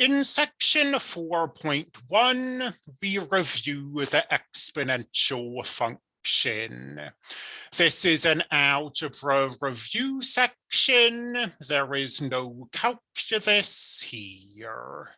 In section 4.1, we review the exponential function. This is an algebra review section. There is no calculus here.